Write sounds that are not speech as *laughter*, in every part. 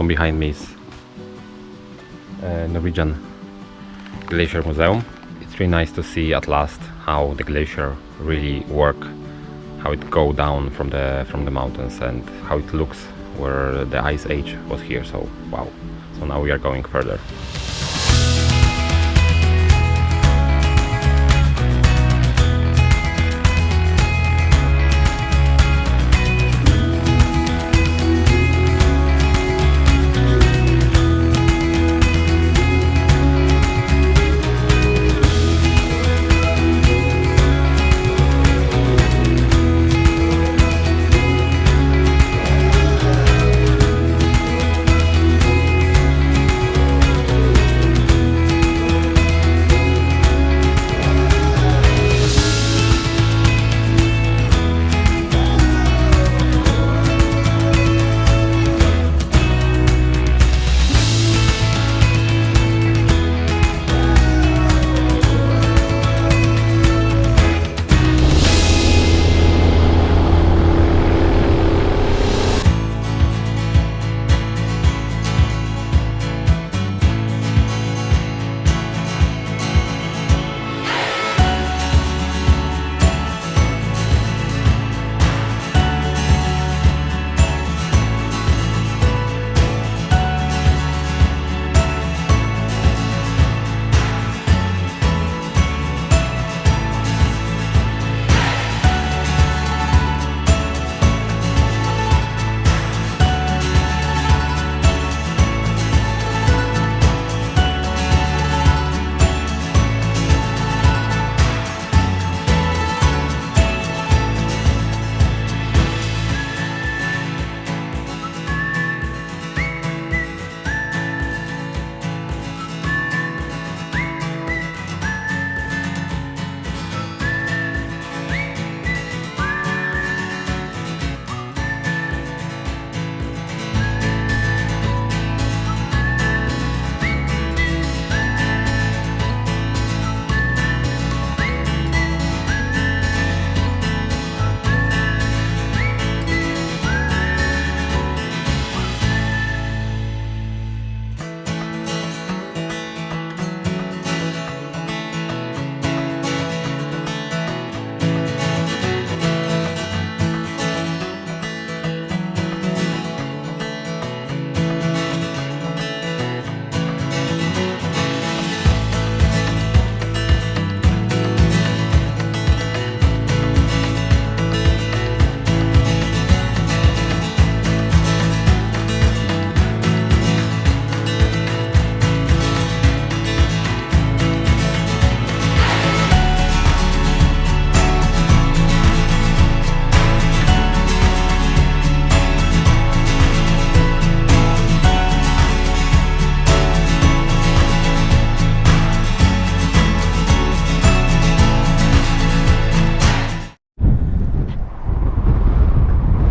So behind me is uh, Norwegian Glacier Museum. It's really nice to see at last how the glacier really work, how it go down from the from the mountains and how it looks where the ice age was here. So wow. So now we are going further.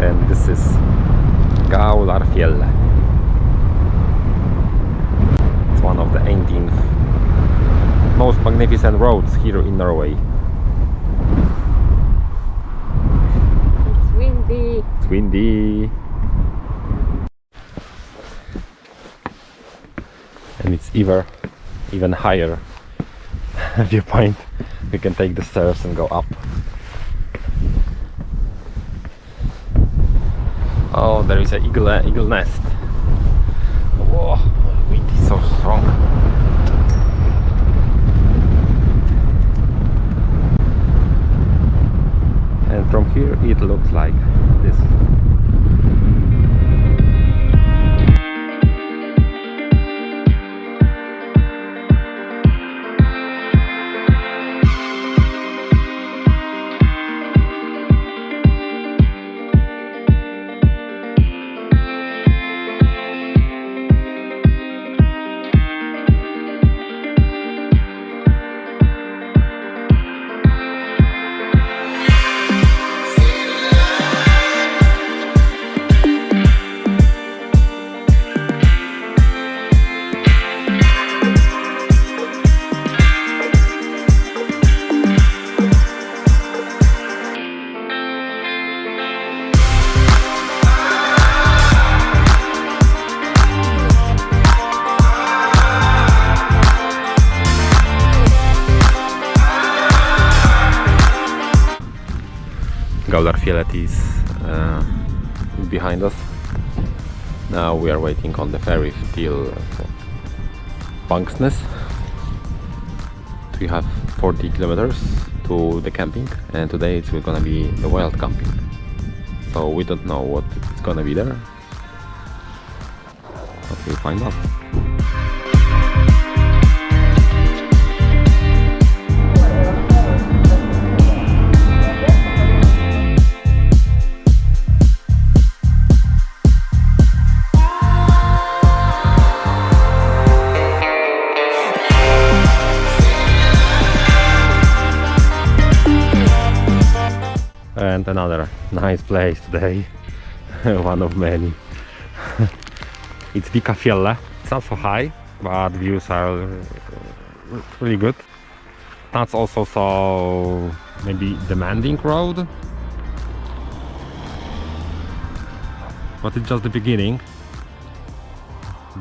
And this is Gaularfjell. It's one of the 18th most magnificent roads here in Norway. It's windy. It's windy. And it's even even higher *laughs* viewpoint. We can take the stairs and go up. Oh, there is an eagle, uh, eagle nest. Whoa, wind is so strong. And from here it looks like this. Gaularfjellet is uh, behind us. Now we are waiting on the ferry till uh, We have 40 kilometers to the camping and today it's gonna be the wild camping. So we don't know what it's gonna be there. But we'll find out. And another nice place today. *laughs* One of many. *laughs* It's Vikafjellet. It's not so high but views are uh, really good. That's also so maybe demanding road. But it's just the beginning.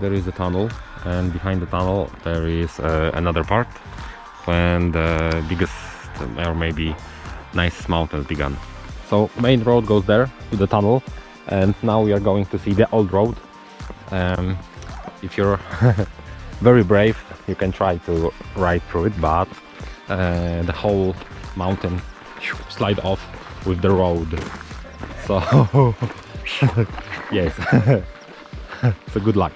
There is a tunnel and behind the tunnel there is uh, another part when the biggest or maybe nice mountains began. So main road goes there to the tunnel and now we are going to see the old road. Um, if you're *laughs* very brave you can try to ride through it but uh, the whole mountain slide off with the road. So *laughs* yes, *laughs* so good luck.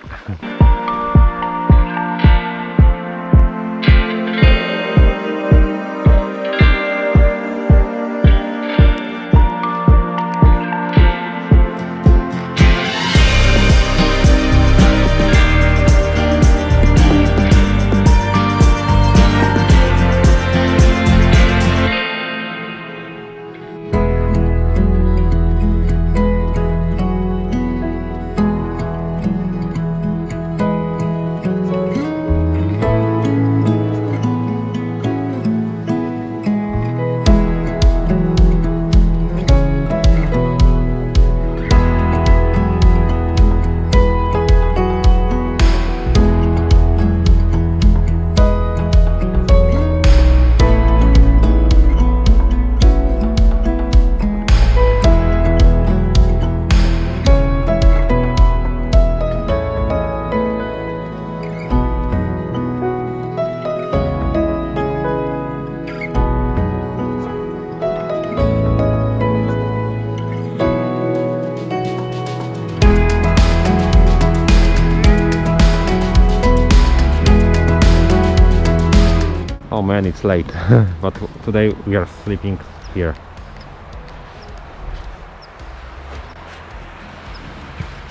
Oh man, it's late, *laughs* but today we are sleeping here.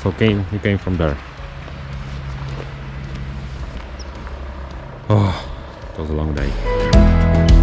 So came, we came from there. Oh, it was a long day.